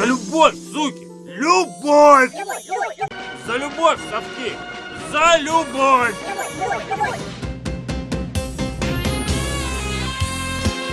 За любовь, суки! Любовь! За любовь, совки! За любовь!